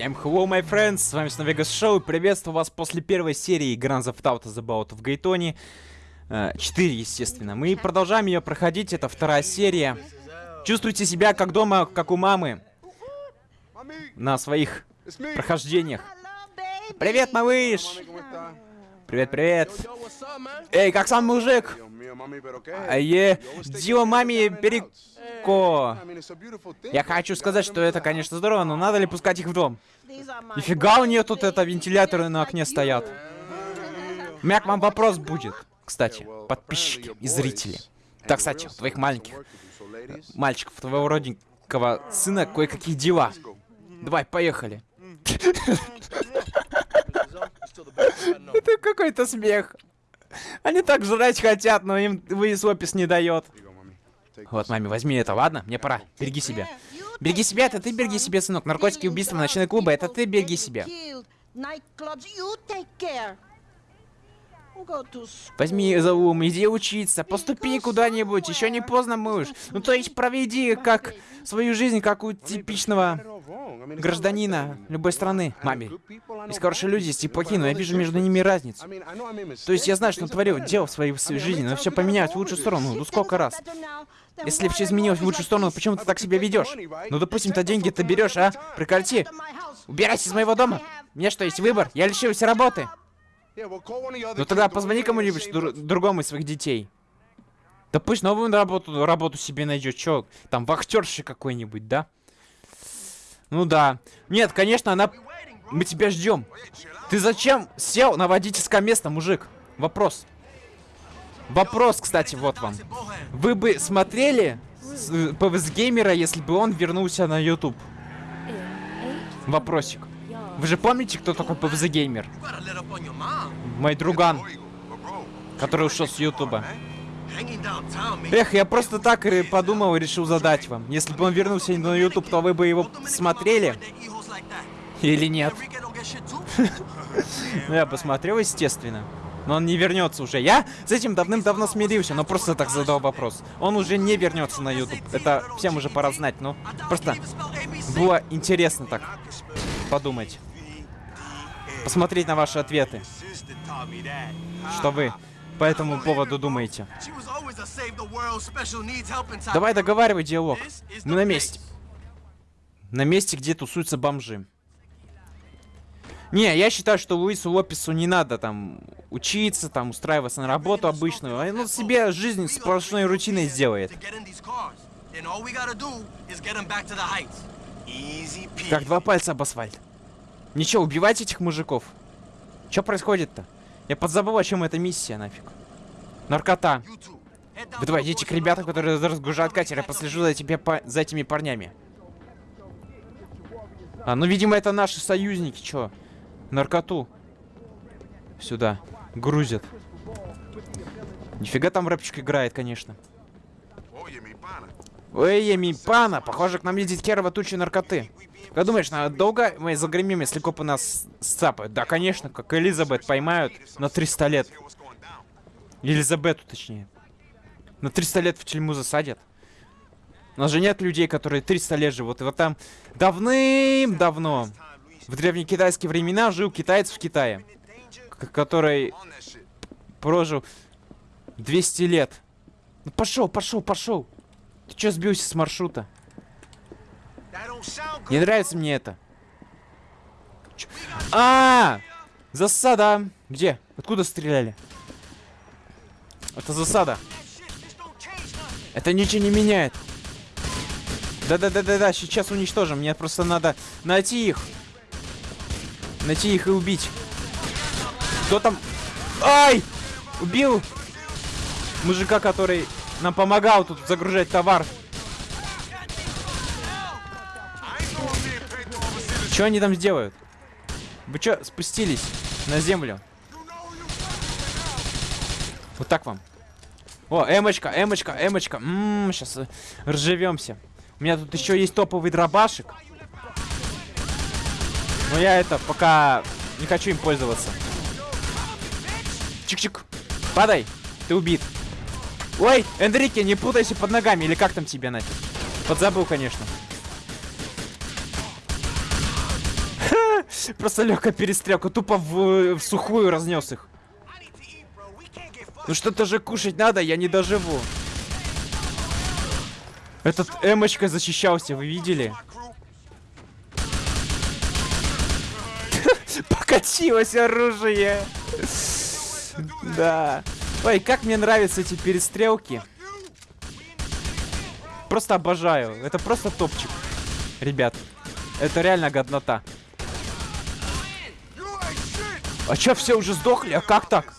Всем hello, my friends, с вами снова Vegas Show, приветствую вас после первой серии Grand Theft Auto The Bout в Гейтоне. 4, естественно. Мы продолжаем ее проходить, это вторая серия. Чувствуйте себя как дома, как у мамы. На своих прохождениях. Привет, малыш! Привет, привет. Эй, как сам мужик? А е, Дио маме переко. Я хочу сказать, что это, конечно, здорово, но надо ли пускать их в дом? Нифига у нее тут это вентиляторы на окне стоят. У меня к вам вопрос будет, кстати, подписчики и зрители. Так, кстати, у твоих маленьких мальчиков, твоего родненького сына кое-какие дела. Давай, поехали. Это какой-то смех. Они так жрать хотят, но им выясопис не дает. Вот, маме, возьми это, ладно? Мне пора. Береги себя. Береги себя, это ты береги себя, сынок. Наркотики, убийства, ночные клубы, это ты береги себя. Возьми за ум, иди учиться, поступи куда-нибудь, еще не поздно, муж. Ну то есть проведи как свою жизнь, как у типичного гражданина любой страны. Маме, есть хорошие люди, есть и плохие, но я вижу между ними разницу. То есть я знаю, что натворил дел в своей, жизни, но все поменять в лучшую сторону. Ну сколько раз? Если все изменилось в лучшую сторону, почему ты так себя ведешь? Ну, допустим, ты деньги ты берешь, а? Прекрати. Убирайся из моего дома. Мне что, есть выбор? Я лишился работы. Ну тогда позвони кому-нибудь дру другому из своих детей. Да пусть новую работу, работу себе найдет. Чё, там вахтерши какой-нибудь, да? Ну да. Нет, конечно, она... Мы тебя ждем. Ты зачем сел на водительское место, мужик? Вопрос. Вопрос, кстати, вот вам. Вы бы смотрели PVZ Геймера, если бы он вернулся на YouTube? Вопросик. Вы же помните, кто такой PVZ Геймер? Мой друган, который ушел с Ютуба. Эх, я просто так и подумал и решил задать вам. Если бы он вернулся на YouTube, то вы бы его смотрели? Или нет? Ну, я посмотрел, естественно. Но он не вернется уже. Я с этим давным-давно смирился, но просто так задал вопрос. Он уже не вернется на YouTube. Это всем уже пора знать, но просто было интересно так подумать. Посмотреть на ваши ответы. Что вы по этому поводу думаете? Давай договаривай диалог. Мы на месте. На месте, где тусуются бомжи. Не, я считаю, что Луису Лопесу не надо там учиться, там устраиваться на работу обычную. Он себе жизнь сплошной рутиной сделает. Как два пальца об асфальт. Ничего, убивать этих мужиков. Что происходит-то? Я подзабыл, о чем эта миссия, нафиг. Наркота. Вы давай, идите к ребятам, которые разгружают катер. Я послежу за, тебе, по... за этими парнями. А, ну, видимо, это наши союзники. Чё? Наркоту. Сюда. Грузят. Нифига там рэпчик играет, конечно. Ой, ми пана, похоже, к нам едет керова туча наркоты. Как думаешь, на долго мы загремим, если копы нас сцапают? Да, конечно, как Элизабет поймают на 300 лет. Елизабету, точнее. На 300 лет в тюрьму засадят. У нас же нет людей, которые 300 лет живут. И вот там давным-давно, в древнекитайские времена, жил китаец в Китае. Который прожил 200 лет. Ну пошел, пошел, пошел. Ты что сбился с маршрута? Не нравится мне это. А, -а, а, засада. Где? Откуда стреляли? Это засада. Это ничего не меняет. Да-да-да-да-да, сейчас уничтожим. Мне просто надо найти их. Найти их и убить. Кто там? Ай! Убил мужика, который нам помогал тут загружать товар. Что они там сделают? Вы что, спустились на землю? Вот так вам. О, эмочка, эмочка, эмочка. Ммм, сейчас э, ржавемся. У меня тут еще есть топовый дробашек. Но я это пока не хочу им пользоваться. Чик-чик. Падай. Ты убит. Ой, Энрике, не путайся под ногами. Или как там тебе нафиг? Подзабыл, конечно. Просто легкая перестрелка, тупо в, в сухую разнес их. Ну что-то же кушать надо, я не доживу. Этот эмочка защищался, вы видели? Покатилось оружие. Да. Ой, как мне нравятся эти перестрелки. Просто обожаю. Это просто топчик. Ребят, это реально годнота. А чё, все уже сдохли? А как так?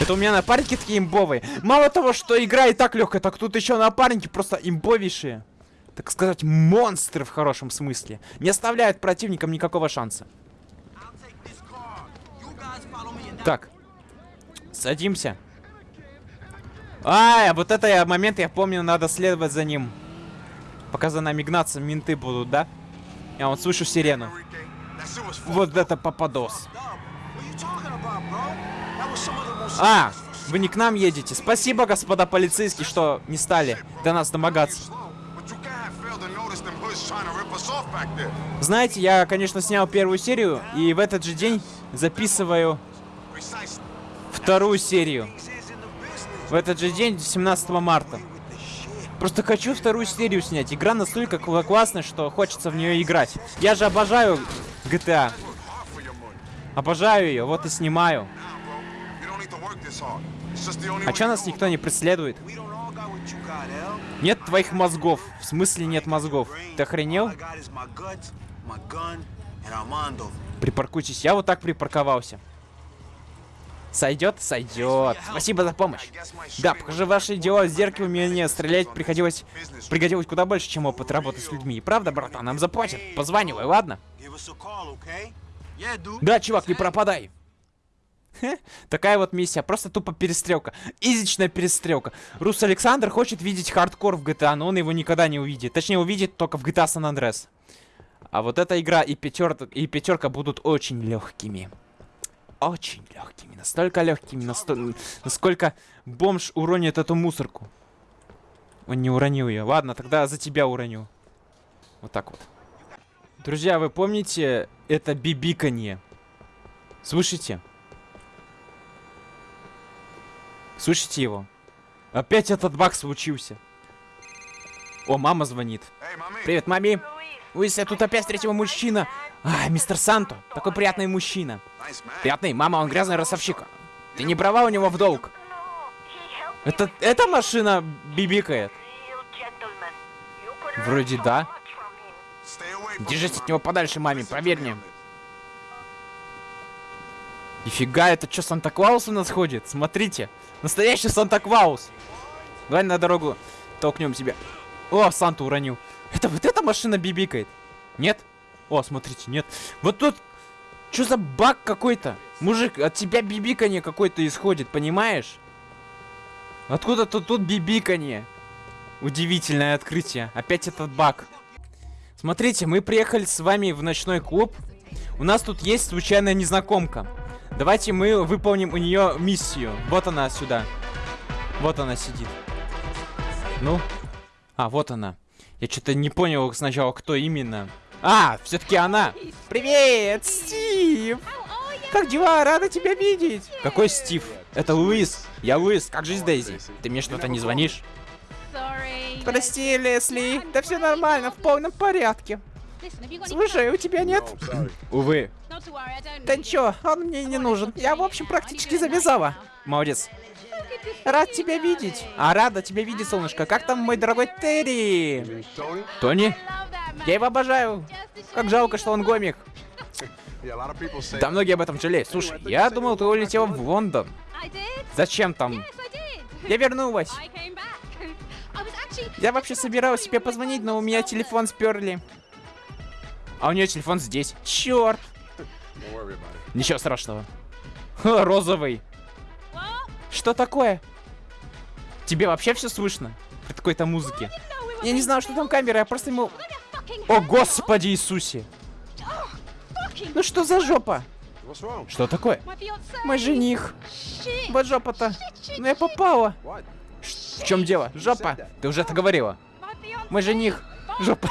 Это у меня напарники такие имбовые. Мало того, что игра и так легкая, так тут еще напарники просто имбовейшие. Так сказать, монстры в хорошем смысле. Не оставляют противникам никакого шанса. Так. Садимся. А, вот это я, момент, я помню, надо следовать за ним. Пока за нами гнаться, менты будут, да? Я вот слышу сирену. Вот это попадос. А, вы не к нам едете. Спасибо, господа полицейские, что не стали до нас домогаться. Знаете, я, конечно, снял первую серию, и в этот же день записываю вторую серию. В этот же день, 17 марта. Просто хочу вторую серию снять. Игра настолько классная, что хочется в нее играть. Я же обожаю GTA. Обожаю ее, вот и снимаю. А чё нас никто не преследует? Нет твоих мозгов. В смысле нет мозгов? Ты охренел? Припаркуйтесь. Я вот так припарковался. Сойдет? Сойдет. Спасибо за помощь. Да, покажи ваши дела в зеркале, мне стрелять приходилось... Пригодилось куда больше, чем опыт работы с людьми. Правда, братан? Нам заплатят. Позванивай, ладно? Да, чувак, не пропадай. Такая вот миссия, просто тупо перестрелка. Изичная перестрелка. Рус Александр хочет видеть хардкор в GTA, но он его никогда не увидит. Точнее, увидит только в GTA San Andreas. А вот эта игра и пятерка, и пятерка будут очень легкими. Очень легкими. Настолько легкими, насто... насколько бомж уронит эту мусорку. Он не уронил ее. Ладно, тогда за тебя уроню. Вот так вот. Друзья, вы помните это бибиканье? Слышите? Слышите его? Опять этот баг случился. О, мама звонит. Привет, мами. Луис, я тут опять встретил мужчина. А, мистер Санто. Такой приятный мужчина. Приятный. Мама, он грязный ростовщик. Ты не брала у него в долг. Это, эта машина бибикает. Вроде да. Держись от него подальше, маме, проверь. Нифига, это что, Санта-Клаус у нас ходит? Смотрите. Настоящий Санта-Клаус. Давай на дорогу толкнем тебя. О, Санту уронил. Это вот эта машина бибикает? Нет? О, смотрите, нет. Вот тут... Что за баг какой-то? Мужик, от тебя бибиканье какой-то исходит, понимаешь? Откуда-то тут бибиканье. Удивительное открытие. Опять этот баг. Смотрите, мы приехали с вами в ночной клуб. У нас тут есть случайная незнакомка. Давайте мы выполним у нее миссию. Вот она сюда. Вот она сидит. Ну. А, вот она. Я что-то не понял сначала, кто именно. А, все-таки она. Привет, Стив. Как дела? Рада тебя видеть. Какой Стив? Это Луис. Я Луис. Как жизнь, Дейзи? Ты мне что-то не звонишь? Прости, Лесли. Да все нормально, в полном порядке. Слушай, у тебя нет? Увы. Да ничего, он мне не нужен. Я, в общем, практически завязала. Молодец. Рад тебя видеть. А рада тебя видеть, солнышко. Как там мой дорогой Терри? Тони? Я его обожаю. Как жалко, что он гомик. Да многие об этом жалеют. Слушай, я думал, ты улетел в Лондон. Зачем там? Я вернулась. Я вообще собиралась себе позвонить, но у меня телефон сперли. А у нее телефон здесь. Черт. Ничего страшного. Розовый. Что такое? Тебе вообще все слышно? При такой-то музыке. Я не знаю, что там камера, я просто ему... О, Господи Иисусе! Ну что за жопа? Что такое? Мой жених. Вот жопа-то. Ну я попала. В чем дело? Жопа. Ты уже это говорила. Мой жених. Жопа.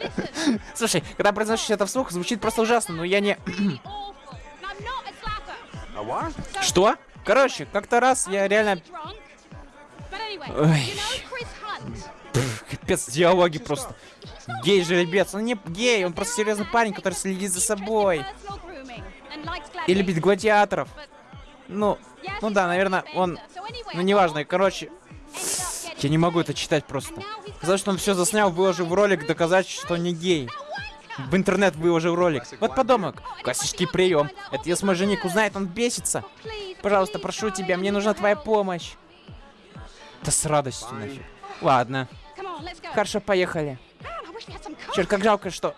Слушай, когда произносишь это вслух, звучит просто ужасно, но я не... Что? Короче, как-то раз я реально... Ой. Капец, диалоги просто. Гей жеребец. Он не гей, он просто серьезный парень, который следит за собой. И любит гладиаторов. Ну, ну да, наверное, он... Ну, неважно, короче... Я не могу это читать просто. Сказать, что он все заснял, выложил в ролик, доказать, что не гей. В интернет выложил ролик. Вот подонок. Классический прием. Это если мой жених узнает, он бесится. Пожалуйста, прошу тебя, мне нужна твоя помощь. Да с радостью нафиг. Ладно. Хорошо, поехали. Черт, как жалко, что...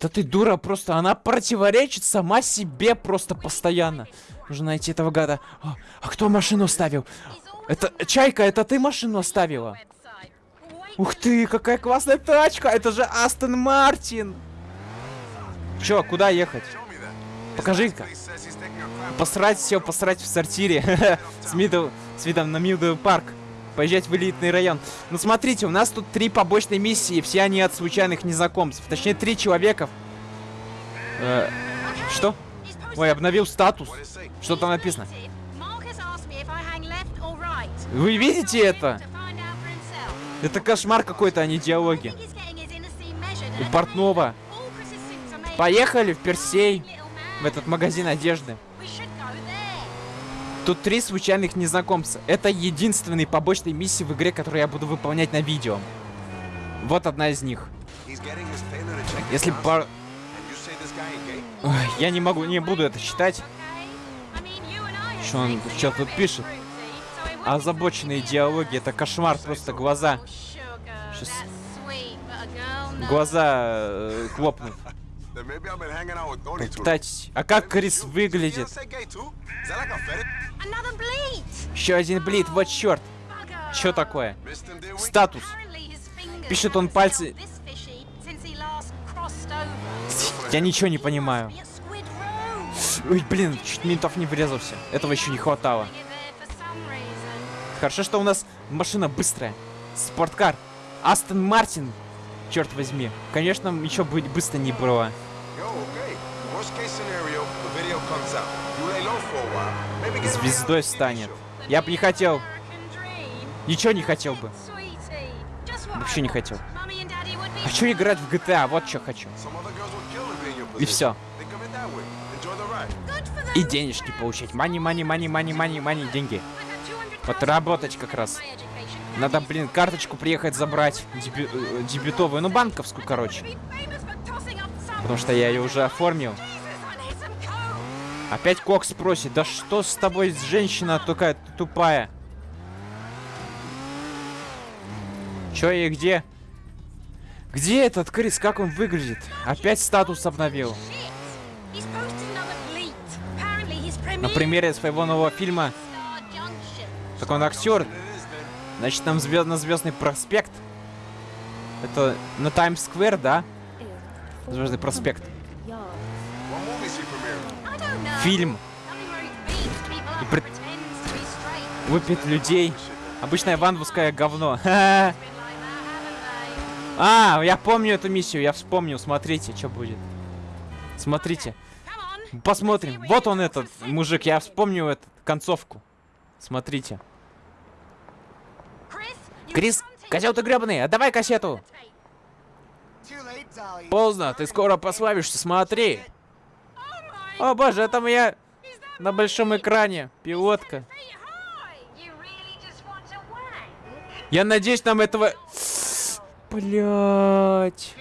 Да ты дура просто, она противоречит сама себе просто постоянно. Нужно найти этого гада. А, а кто машину ставил? Это, Чайка, это ты машину оставила? Ух ты, какая классная тачка! Это же Астон Мартин! Чё, куда ехать? Покажи-ка. Посрать все, посрать в сортире. с, Middle, с видом на Middle Park. Поезжать в элитный район. Ну смотрите, у нас тут три побочные миссии, все они от случайных незнакомцев. Точнее, три человека. Э, что? Ой, обновил статус. Что там написано? Вы видите это? Это кошмар какой-то, а не диалоги. У портного. Поехали в Персей. В этот магазин одежды. Тут три случайных незнакомца. Это единственные побочные миссии в игре, которые я буду выполнять на видео. Вот одна из них. Если. Ой, я не могу, не буду это читать. Что он что тут пишет? Озабоченные диалоги, это кошмар, просто глаза. Сейчас... Глаза э, клопнут. Попытайтесь. А как Крис выглядит? Еще один блит, вот черт. Что такое? Статус. Пишет он пальцы. Я ничего не понимаю. Ой, блин, чуть ментов не врезался. Этого еще не хватало. Хорошо, что у нас машина быстрая. Спорткар. Астон Мартин. Черт возьми. Конечно, еще быть быстро не было. Звездой станет. Я бы не хотел. Ничего не хотел бы. Вообще не хотел. Хочу играть в GTA, вот что хочу. И все. И денежки получать. Мани, мани, мани, мани, мани, мани, деньги. Вот работать как раз. Надо, блин, карточку приехать забрать. Дебю э, дебютовую, ну банковскую, короче. Потому что я ее уже оформил. Опять Кокс просит. Да что с тобой, женщина такая тупая? Чё и где? Где этот Крис? Как он выглядит? Опять статус обновил. На примере своего нового фильма. Так он актер. Значит, нам звезд на Звездный проспект. Это на Таймс-сквер, да? Звездный проспект. Фильм. И пред... Выпит людей. Обычное ванвуское говно. А, я помню эту миссию, я вспомнил. Смотрите, что будет. Смотрите. Посмотрим. Вот он этот мужик, я вспомнил эту концовку. Смотрите. Крис, козел ты гребаный, отдавай кассету. Поздно, ты скоро пославишься, смотри. О боже, это моя на большом экране пилотка. Я надеюсь, нам этого... Блять.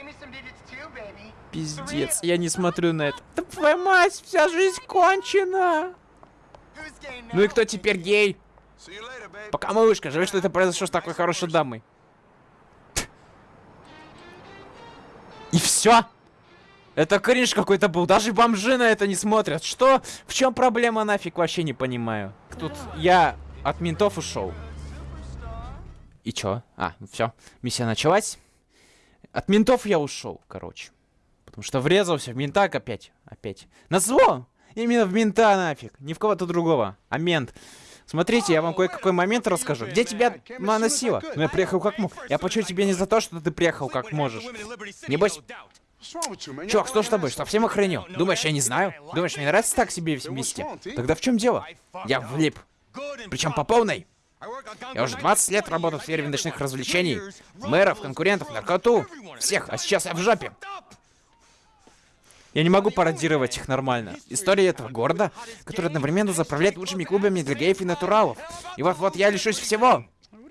Пиздец, я не смотрю на это. Да твоя мать, вся жизнь кончена. Ну и кто теперь гей? Пока, малышка, жаль, что это произошло с такой хорошей дамой. И все? Это кринж какой-то был. Даже бомжи на это не смотрят. Что? В чем проблема нафиг? Вообще не понимаю. Тут я от ментов ушел. И чё? А, все. Миссия началась. От ментов я ушел, короче. Потому что врезался в мента опять. Опять. На зло! Именно в мента нафиг. Ни в кого-то другого. А мент Смотрите, я вам кое-какой момент расскажу. Где тебя наносило? Ну, я приехал как мог. Я почую тебе не за то, что ты приехал как можешь. Небось... Чувак, что с тобой? Совсем охренел? Думаешь, я не знаю? Думаешь, мне нравится так себе вместе? Тогда в чем дело? Я влип. Причем по полной. Я уже 20 лет работаю в сфере ночных развлечений. Мэров, конкурентов, наркоту. Всех, а сейчас я в жопе. Я не могу пародировать их нормально. История этого города, который одновременно заправляет лучшими клубами для геев и натуралов. И вот-вот я лишусь всего.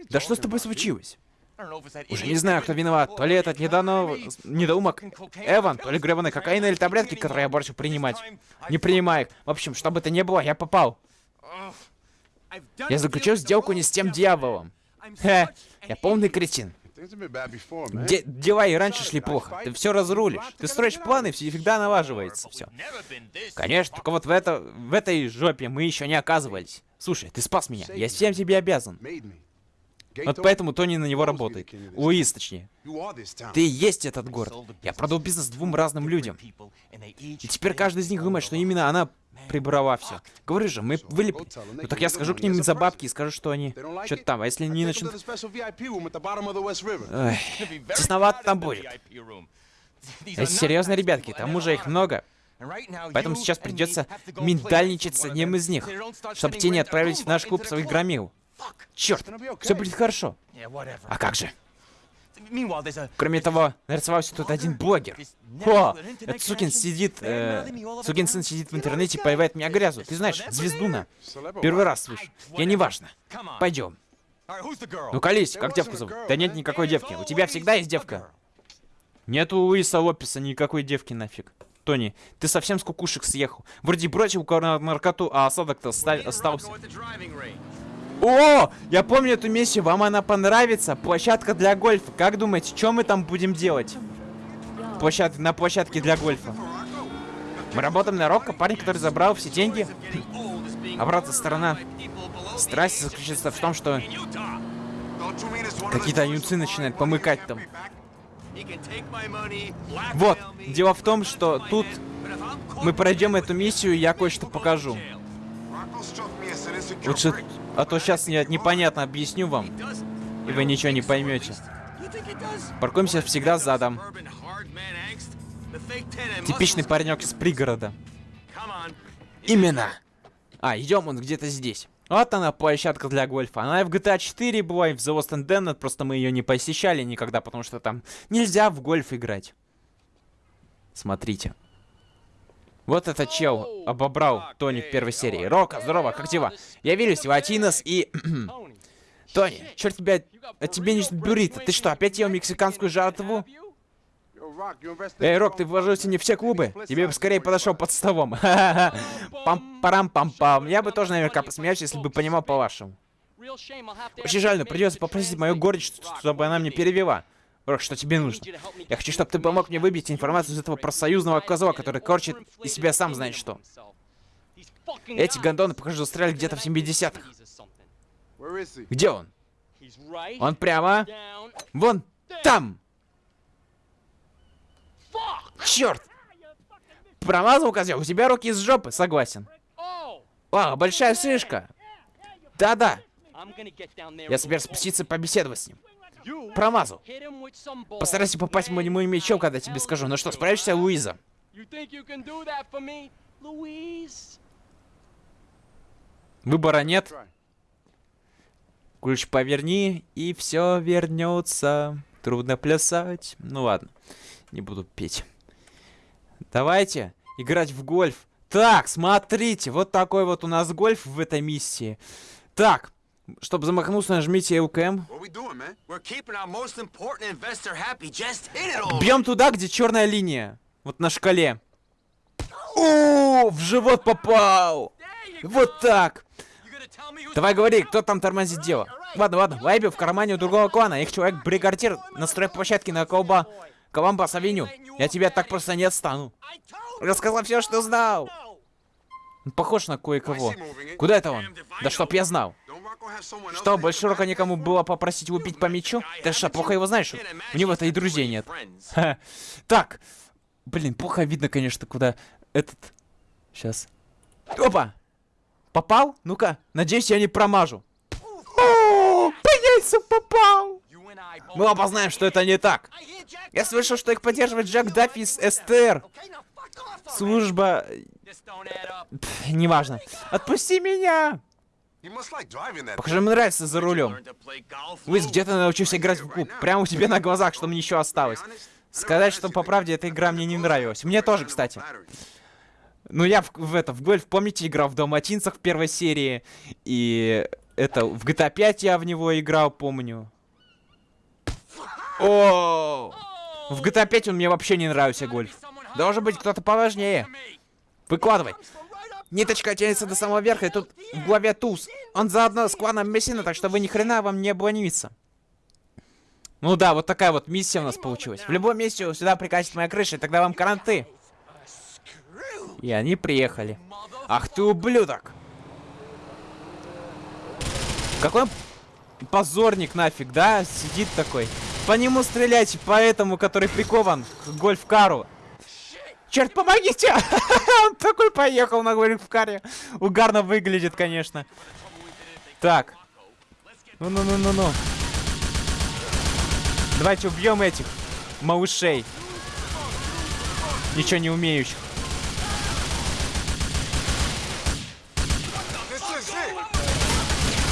Да что с тобой случилось? Уже не знаю, кто виноват. То ли этот недавно недоумок Эван, то ли гребаный кокаин или таблетки, которые я борщу принимать. Не принимай их. В общем, что бы это ни было, я попал. Я заключил сделку не с тем дьяволом. Хе, я полный кретин. Де дела и раньше шли плохо. Ты все разрулишь. Ты строишь планы, все всегда налаживается все. Конечно, только вот в, это, в этой жопе мы еще не оказывались. Слушай, ты спас меня. Я всем тебе обязан. Вот поэтому Тони на него работает. Луис, точнее. Ты и есть этот город. Я продал бизнес двум разным людям. И теперь каждый из них думает, что именно она прибрала все. Говорю же, мы вылеп... Ну так я скажу к ним за бабки и скажу, что они... Что-то там, а если не начнут... Ой, тесновато там будет. Это серьезно, ребятки, там уже их много. Поэтому сейчас придется миндальничать с одним из них, чтобы те не отправились в наш клуб своих громил. Черт, все будет хорошо. А как же? Кроме того, нарисовался тут один блогер. О, этот сукин сидит, э, сукин сын сидит в интернете и поливает меня грязу. Ты знаешь, звездуна. Первый раз слышу. Я не важно. Пойдем. Ну, колись, как девку зовут? Да нет никакой девки. У тебя всегда есть девка. Нету у Луиса Лопеса никакой девки нафиг. Тони, ты совсем с кукушек съехал. Вроде бросил наркоту, а осадок-то остался. О, я помню эту миссию, вам она понравится? Площадка для гольфа. Как думаете, что мы там будем делать? Площад... На площадке для гольфа. Мы работаем на Рокко, парень, который забрал все деньги. Обратная сторона. Страсть заключается в том, что какие-то юнцы начинают помыкать там. Вот, дело в том, что тут мы пройдем эту миссию, я кое-что покажу. Лучше а то сейчас я непонятно объясню вам, и вы ничего не поймете. Паркуемся всегда задом. Типичный паренек из пригорода. Именно. А, идем он где-то здесь. Вот она, площадка для гольфа. Она и в GTA 4 была, и в The Lost and Damned, просто мы ее не посещали никогда, потому что там нельзя в гольф играть. Смотрите. Вот этот чел обобрал Тони в первой серии. Рока, здорово, как дела? Я Виллис, Латинос и... Тони, черт тебя... А тебе не буррито. Ты что, опять ел мексиканскую жратву? Эй, Рок, ты вложился не все клубы. Тебе бы скорее подошел под столом. Пам-парам-пам-пам. Я бы тоже наверняка посмеялся, если бы понимал по-вашему. Очень жаль, но придется попросить мою горечь, чтобы она мне перевела. Рок, что тебе нужно? Я хочу, чтобы ты помог мне выбить информацию из этого профсоюзного козла, который корчит из себя сам знает что. Эти гондоны, похоже, застряли где-то в 70-х. Где он? Он прямо... Вон там! Черт! Промазал, козел, у тебя руки из жопы, согласен. О, большая шишка. Да-да. Я собираюсь спуститься побеседовать с ним. Промазал. Постарайся попасть моему мечом, когда тебе скажу. Ну что, справишься, Луиза? Выбора нет. Ключ поверни, и все вернется. Трудно плясать. Ну ладно, не буду петь. Давайте играть в гольф. Так, смотрите, вот такой вот у нас гольф в этой миссии. Так, чтобы замахнуться, нажмите ЛКМ. Бьем туда, где черная линия. Вот на шкале. О, в живот попал. Вот так. Давай говори, кто там тормозит дело. Ладно, ладно, Вайби в кармане у другого клана. Их человек бригардир на стройплощадке на колба... Коломбас Авеню. Я тебя так просто не отстану. Рассказал все, что знал. Похож на кое-кого. Куда это он? Да чтоб я знал. Что, больше рока никому было попросить убить по мячу? Ты что, плохо его знаешь? У него-то и друзей нет. Так. Блин, плохо видно, конечно, куда этот... Сейчас. Опа! Попал? Ну-ка, надеюсь, я не промажу. О, по яйцам попал! Мы оба знаем, что это не так. Я слышал, что их поддерживает Джек Даффи из СТР. Служба... Пф, неважно. Отпусти меня! Похоже, ему нравится за рулем. Уиз, где ты научился играть в клуб? Прямо у тебя на глазах, что мне еще осталось. Сказать, что по правде эта игра мне не нравилась. Мне тоже, кстати. Ну, я в, в это, в гольф, помните, играл в Далматинцах в первой серии. И это, в GTA 5 я в него играл, помню. О, В GTA 5 он мне вообще не нравился, гольф. Должен быть кто-то поважнее. Выкладывай. Ниточка тянется до самого верха, и тут в главе туз. Он заодно с кланом Мессина, так что вы ни хрена вам не обломиться. Ну да, вот такая вот миссия у нас получилась. В любом месте сюда прикатит моя крыша, и тогда вам каранты. И они приехали. Ах ты ублюдок! Какой позорник нафиг, да? Сидит такой. По нему стрелять, по этому, который прикован к гольф-кару. Черт, помогите! Он такой поехал на гольф-каре. Угарно выглядит, конечно. Так. Ну-ну-ну-ну-ну. Давайте убьем этих малышей. Ничего не умеющих.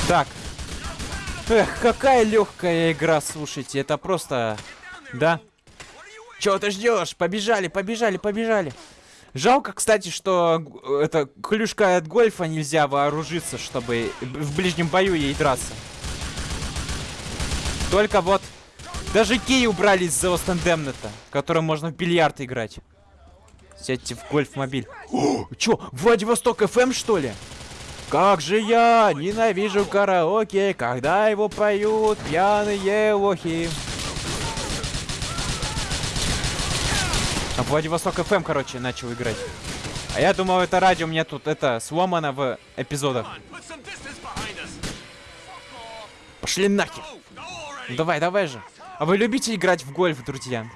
Так. Эх, какая легкая игра, слушайте. Это просто... Да? Чего ты ждешь? Побежали, побежали, побежали. Жалко, кстати, что это клюшка от гольфа нельзя вооружиться, чтобы в ближнем бою ей драться. Только вот даже кей убрали из The Lost которым можно в бильярд играть. Сядьте в гольф-мобиль. Чё, Владивосток FM, что ли? Как же я ненавижу караоке, когда его поют пьяные лохи. А Владивосток FM, короче, начал играть. А я думал, это радио мне тут это сломано в эпизодах. Пошли нахер. Давай, давай же. А вы любите играть в гольф, друзья?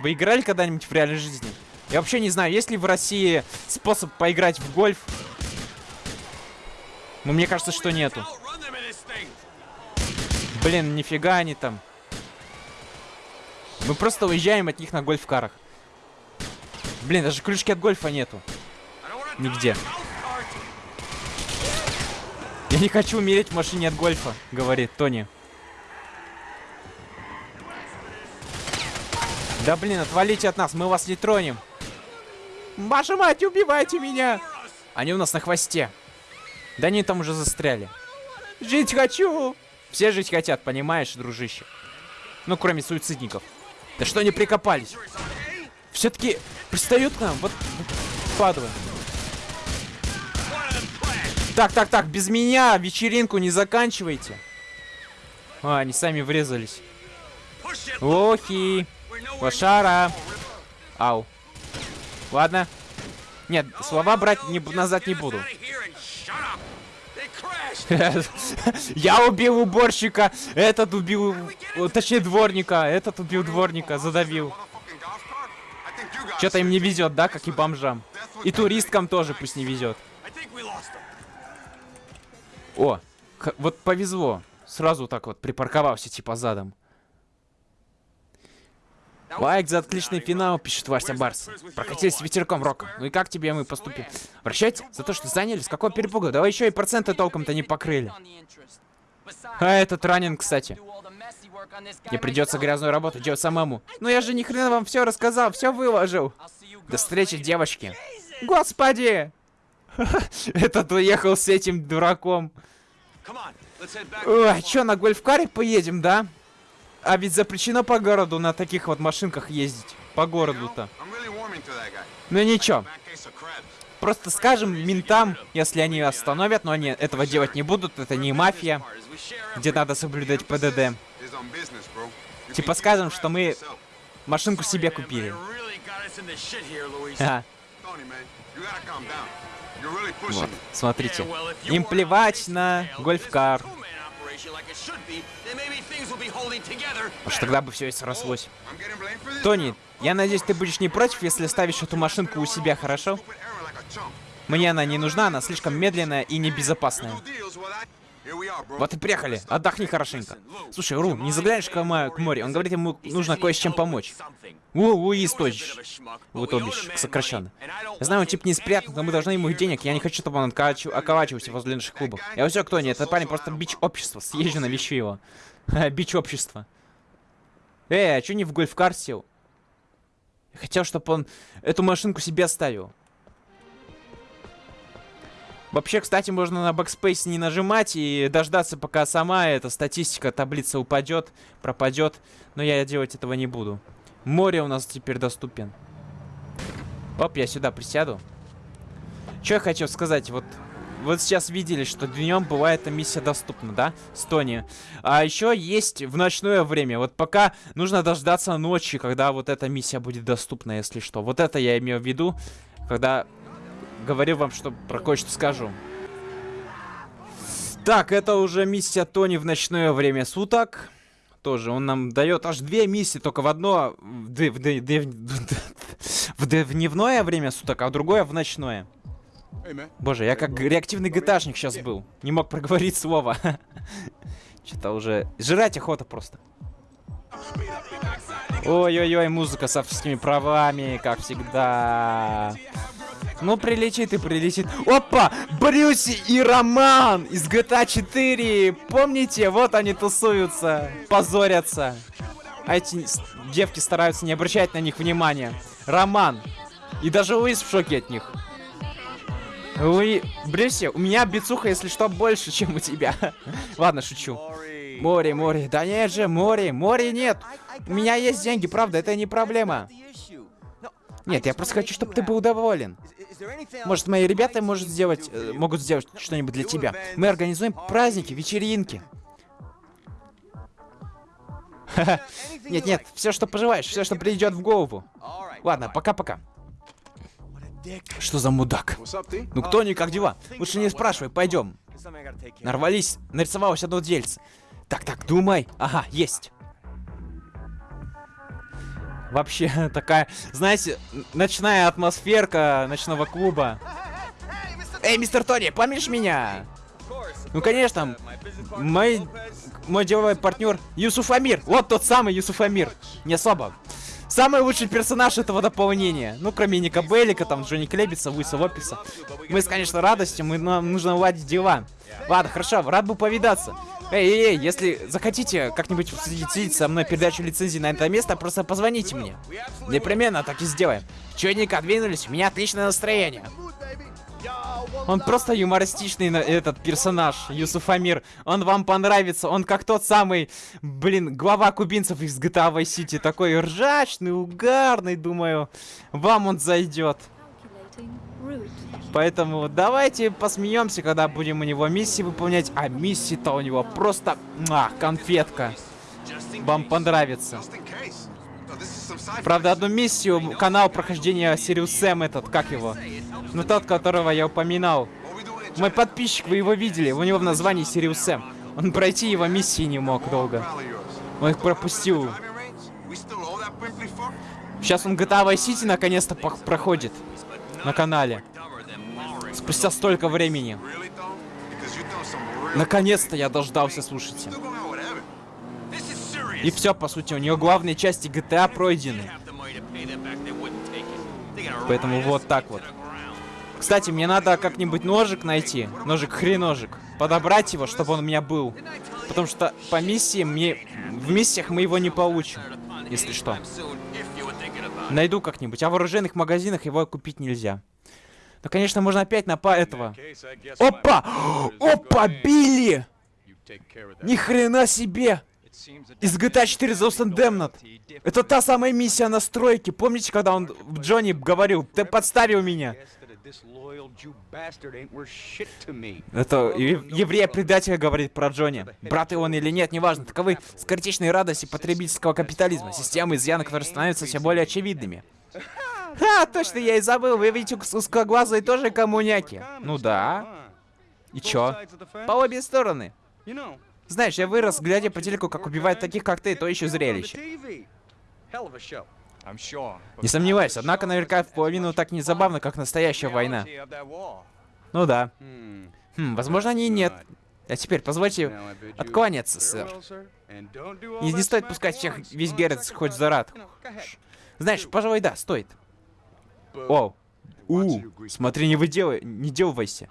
Вы играли когда-нибудь в реальной жизни? Я вообще не знаю, есть ли в России способ поиграть в гольф но мне кажется, что нету. Блин, нифига они там. Мы просто уезжаем от них на гольф-карах. Блин, даже ключки от гольфа нету. Нигде. Я не хочу умереть в машине от гольфа, говорит Тони. Да блин, отвалите от нас, мы вас не тронем. Ваша мать, убивайте меня! Они у нас на хвосте. Да они там уже застряли. Жить хочу! Все жить хотят, понимаешь, дружище? Ну, кроме суицидников. Да что они прикопались? Все-таки пристают к нам, вот, падла. Так, так, так, без меня вечеринку не заканчивайте. А, они сами врезались. Охи. Лошара. Ау. Ладно. Нет, слова брать не, назад не буду. Я убил уборщика, этот убил, точнее дворника, этот убил дворника, задавил. Что-то им не везет, да, как и бомжам. И туристкам тоже пусть не везет. О, вот повезло. Сразу так вот припарковался типа задом. Лайк за отличный финал, пишет Вася Барс. Прокатились ветерком рока. Ну и как тебе мы поступим? Прощать? За то, что заняли? С какого перепуга? Давай еще и проценты толком-то не покрыли. А этот ранен, кстати. Мне придется грязную работу делать самому. Ну я же ни хрена вам все рассказал, все выложил. До встречи, девочки. Господи! Этот уехал с этим дураком. Ой, что, на гольф-каре поедем, да? А ведь запрещено по городу на таких вот машинках ездить. По городу-то. Ну ничего. Просто скажем ментам, если они остановят, но они этого делать не будут, это не мафия, где надо соблюдать ПДД. Типа скажем, что мы машинку себе купили. Вот, смотрите. Им плевать на гольф-кар. Уж тогда бы все и срослось. Тони, я надеюсь, ты будешь не против, если ставишь эту машинку у себя, хорошо? Мне она не нужна, она слишком медленная и небезопасная. Вот и приехали. Отдохни хорошенько. Слушай, Ру, не заглянешь к, мо- к морю? Он говорит, ему нужно кое с чем помочь. Уиз, точь. Вот обещ, сокращенно. Я знаю, он тип не спрятан, но мы должны ему дденег. Я не хочу, чтобы он околачив- околачивался возле наших клубов. Я все, кто не, этот парень просто бич общества. Съезжу навещу его. бич общества. Эй, а чё не в гольф-кар сел? Я хотел, чтобы он эту машинку себе оставил. Вообще, кстати, можно на backspace не нажимать и дождаться, пока сама эта статистика, таблица упадет, пропадет. Но я делать этого не буду. Мори у нас теперь доступен. Оп, я сюда присяду. Что я хотел сказать, вот... Вот сейчас видели, что днем бывает эта миссия доступна, да? С Тони. А еще есть в ночное время. Вот пока нужно дождаться ночи, когда вот эта миссия будет доступна, если что. Вот это я имею в виду, когда говорю вам, что про кое-что скажу. Так, это уже миссия Тони в ночное время суток. Тоже он нам дает аж две миссии, только в одно в, д- в д- в в дневное время суток, а в другое в ночное. Боже, я как реактивный гташник сейчас был. Не мог проговорить слово. Что-то уже... Жрать охота просто. Ой-ой-ой, музыка с авторскими правами, как всегда. Ну, прилетит и прилетит. Опа! Брюси и Роман из GTA 4. Помните? Вот они тусуются, позорятся. А эти девки стараются не обращать на них внимания. Роман. И даже Луис в шоке от них. Луи... Брюси, у меня бицуха, если что, больше, чем у тебя. Ладно, шучу. Море, море. Да нет же, море, море нет. У меня есть деньги, правда, это не проблема. Нет, я просто хочу, чтобы ты был доволен. Может, мои ребята может сделать, э, могут сделать что-нибудь для тебя. Мы организуем праздники, вечеринки. Нет, нет, все, что пожелаешь, все, что придет в голову. Ладно, пока-пока. Что за мудак? Ну кто не как дела? Лучше не спрашивай, пойдем. Нарвались, нарисовалось одно дельце. Так, так, думай. Ага, есть. Вообще, такая, знаете, ночная атмосферка ночного клуба. Эй, мистер Тони, помнишь меня? Ну, конечно, мой, мой деловой партнер Юсуф Амир. Вот тот самый Юсуф Амир. Не особо. Самый лучший персонаж этого дополнения. Ну, кроме Ника Беллика, там, Джонни Клебица, Луиса Лопеса. Мы, с, конечно, радостью, мы, нам нужно уладить дела. Ладно, хорошо, рад был повидаться. Эй, эй, эй, если захотите как-нибудь следить со мной передачу лицензии на это место, просто позвоните мне. Непременно так и сделаем. Чудненько двинулись, у меня отличное настроение. Он просто юмористичный этот персонаж, Юсуф Амир. Он вам понравится, он как тот самый, блин, глава кубинцев из GTA Vice City. Такой ржачный, угарный, думаю. Вам он зайдет. Поэтому давайте посмеемся, когда будем у него миссии выполнять. А миссии-то у него просто муа, конфетка. Вам понравится. Правда, одну миссию, канал прохождения Serious Sam этот, как его? Ну тот, которого я упоминал. Мой подписчик, вы его видели, у него в названии Serious Sam. Он пройти его миссии не мог долго. Он их пропустил. Сейчас он GTA Vice City наконец-то проходит на канале. Спустя столько времени. Наконец-то я дождался, слушайте. И все, по сути, у нее главные части GTA пройдены. Поэтому вот так вот. Кстати, мне надо как-нибудь ножик найти. Ножик хреножик. Подобрать его, чтобы он у меня был. Потому что по миссии мне... В миссиях мы его не получим. Если что. Найду как-нибудь. А в оружейных магазинах его купить нельзя. Ну, конечно, можно опять на па этого. Опа! Опа, Билли! Ни хрена себе! Из GTA 4 The and Damned. Это та самая миссия на стройке. Помните, когда он Джонни говорил, ты подставил меня? Это е- еврея-предателя говорит про Джонни. Брат и он или нет, неважно. Таковы скоротечные радости потребительского капитализма. Системы изъяна, которые становятся все более очевидными. Ха, точно, я и забыл. Вы видите узкоглазые тоже коммуняки. Ну да. И чё? По обе стороны. Знаешь, я вырос, глядя по телеку, как убивают таких, как ты, то еще зрелище. Не сомневаюсь, однако наверняка в половину так не забавно, как настоящая война. Ну да. Хм, возможно, они и нет. А теперь позвольте откланяться, сэр. И не стоит пускать всех весь Герц хоть за рад. Знаешь, пожалуй, да, стоит. О, у, смотри, не выделай, не делайся.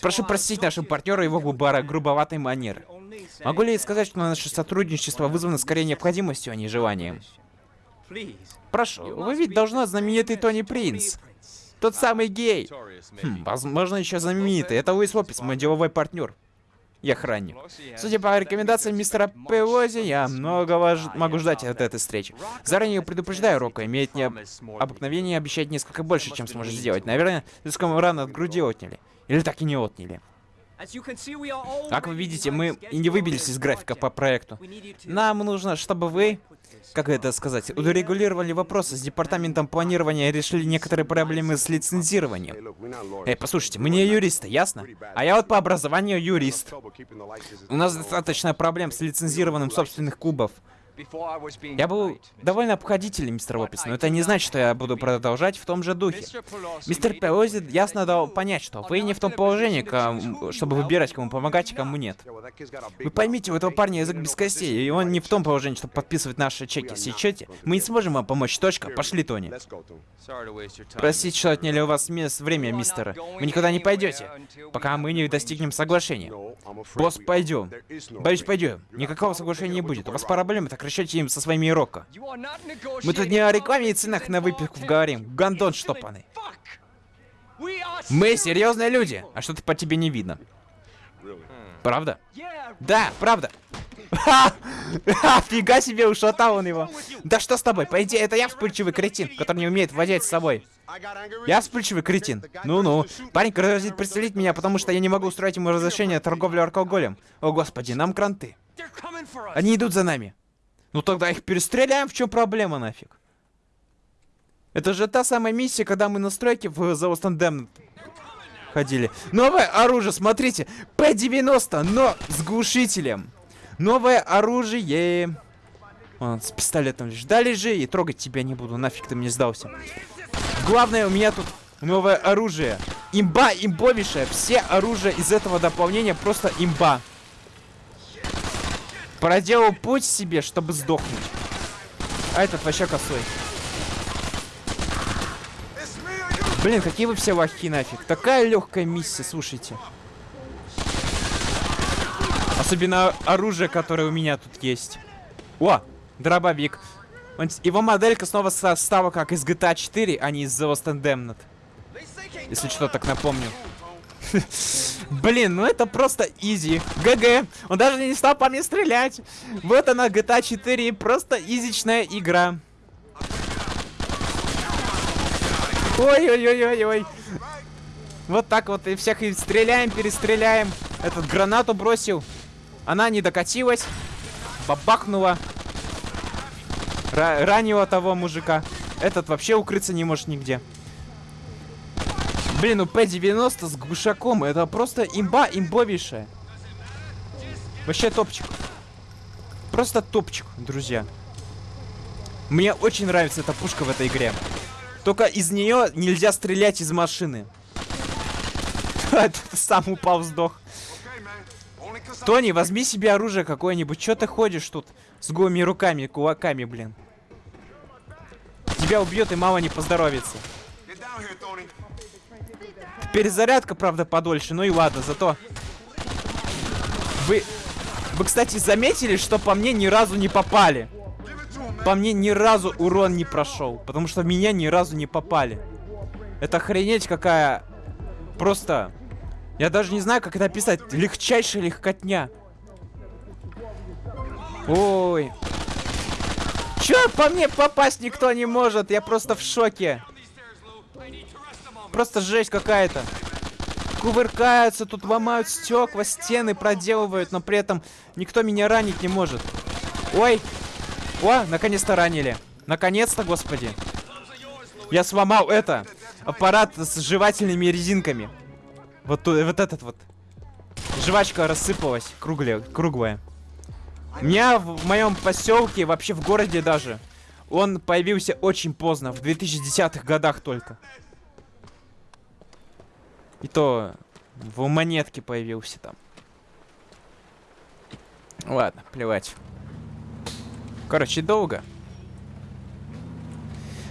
Прошу простить нашего партнера его грубо- грубоватой манеры. Могу ли я сказать, что наше сотрудничество вызвано скорее необходимостью, а не желанием? Прошу, вы ведь должна знаменитый Тони Принц. Тот самый гей. Хм, возможно, еще знаменитый. Это Луис Лопес, мой деловой партнер. И охранник. Судя по рекомендациям мистера Пелози, я многого ж- могу ждать от этой встречи. Заранее предупреждаю, Рока, имеет не обыкновение обещать несколько больше, чем сможет сделать. Наверное, слишком рано от груди отняли. Или так и не отняли. Как вы видите, мы не выбились из графика по проекту. Нам нужно, чтобы вы, как это сказать, урегулировали вопросы с департаментом планирования и решили некоторые проблемы с лицензированием. Эй, послушайте, мы не юристы, ясно? А я вот по образованию юрист. У нас достаточно проблем с лицензированием собственных клубов. Я был довольно обходителен, мистер Лопес, но это не значит, что я буду продолжать в том же духе. Мистер Пелози ясно дал понять, что вы не в том положении, кому- чтобы выбирать, кому помогать, а кому нет. Вы поймите, у этого парня язык без костей, и он не в том положении, чтобы подписывать наши чеки. Сечете? Мы не сможем вам помочь, точка. Пошли, Тони. Простите, что отняли у вас мест время, мистер. Вы никуда не пойдете, пока мы не достигнем соглашения. Босс, пойдем. Боюсь, пойдем. Никакого соглашения не будет. У вас проблемы, так решайте им со своими Рокко. Мы тут не о рекламе и ценах на выпивку говорим. Гандон штопанный. Мы серьезные люди, а что-то по тебе не видно. Правда? Да, правда. Фига себе, ушатал он его. Да что с тобой? По идее, это я вспыльчивый кретин, который не умеет владеть собой. Я вспыльчивый кретин. Ну-ну. Парень грозит пристрелить меня, потому что я не могу устроить ему разрешение торговли алкоголем. О, господи, нам кранты. Они идут за нами. Ну тогда их перестреляем, в чем проблема нафиг? Это же та самая миссия, когда мы на стройке в The Lost ходили. Новое оружие, смотрите. П-90, но с глушителем. Новое оружие. Вон, с пистолетом лишь. Лежи, и трогать тебя не буду, нафиг ты мне сдался. Главное, у меня тут новое оружие. Имба имбовейшая. Все оружия из этого дополнения просто имба. Проделал путь себе, чтобы сдохнуть. А этот вообще косой. Блин, какие вы все лохи нафиг. Такая легкая миссия, слушайте. Особенно оружие, которое у меня тут есть. О, дробовик. Его моделька снова состава как из GTA 4, а не из The Lost and Damned. Если что, так напомню. Блин, ну это просто изи. ГГ. Он даже не стал по мне стрелять. Вот она, GTA 4. Просто изичная игра. Ой-ой-ой-ой-ой. Вот так вот и всех и стреляем, перестреляем. Этот гранату бросил. Она не докатилась. Бабахнула. Ра- ранила того мужика. Этот вообще укрыться не может нигде. Блин, ну П-90 с глушаком, это просто имба имбовейшая. Вообще топчик. Просто топчик, друзья. Мне очень нравится эта пушка в этой игре. Только из нее нельзя стрелять из машины. Сам упал, сдох. Тони, возьми себе оружие какое-нибудь. Че ты ходишь тут с голыми руками, кулаками, блин? Тебя убьет и мало не поздоровится. Перезарядка, правда, подольше. Ну и ладно, зато... Вы... Вы, кстати, заметили, что по мне ни разу не попали? По мне ни разу урон не прошел. Потому что меня ни разу не попали. Это охренеть какая... Просто... Я даже не знаю, как это описать. Легчайшая легкотня. Ой. Чё, по мне попасть никто не может? Я просто в шоке. Просто жесть какая-то. Кувыркаются, тут ломают стекла, стены проделывают, но при этом никто меня ранить не может. Ой. О, наконец-то ранили. Наконец-то, господи. Я сломал это. Аппарат с жевательными резинками. Вот, вот этот вот. Жвачка рассыпалась, круглая, круглая. У меня в моем поселке, вообще в городе даже, он появился очень поздно, в 2010-х годах только. И то в монетке появился там. Ладно, плевать. Короче, долго.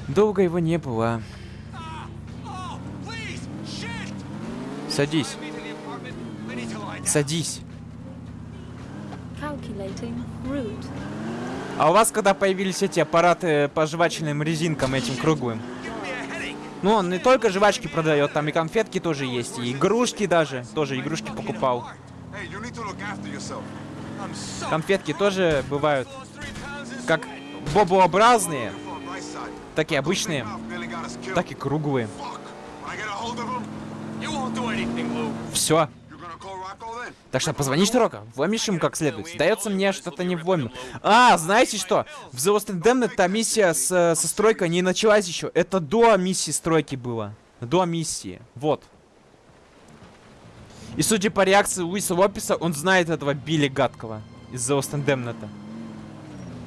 Долго его не было. Садись. Садись. А у вас когда появились эти аппараты по жвачным резинкам этим круглым? Ну, он не только жвачки продает, там и конфетки тоже есть, и игрушки даже. Тоже игрушки покупал. Конфетки тоже бывают как бобообразные, так и обычные, так и круглые. Все. Так что позвони Шторока, вломишь им как следует. Сдается мне, что-то не вломил. А, знаете что? В The Lost Damned та миссия с, э, со стройкой не началась еще. Это до миссии стройки было. До миссии. Вот. И судя по реакции Луиса Лопеса, он знает этого Билли Гадкого из The Lost Damned.